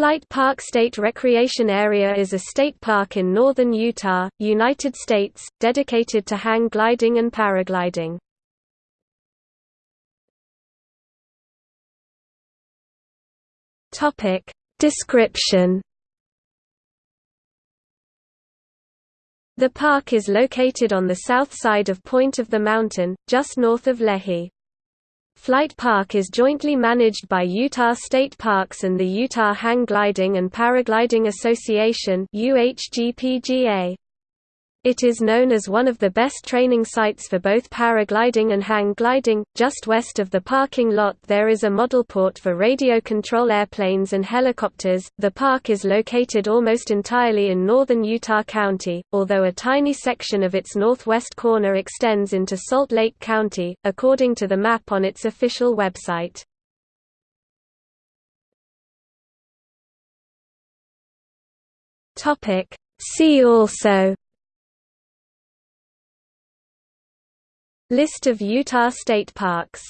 Flight Park State Recreation Area is a state park in northern Utah, United States, dedicated to hang gliding and paragliding. Description The park is located on the south side of Point of the Mountain, just north of Lehi. Flight Park is jointly managed by Utah State Parks and the Utah Hang Gliding and Paragliding Association UHGPGA. It is known as one of the best training sites for both paragliding and hang gliding. Just west of the parking lot, there is a model port for radio control airplanes and helicopters. The park is located almost entirely in northern Utah County, although a tiny section of its northwest corner extends into Salt Lake County, according to the map on its official website. Topic: See also List of Utah state parks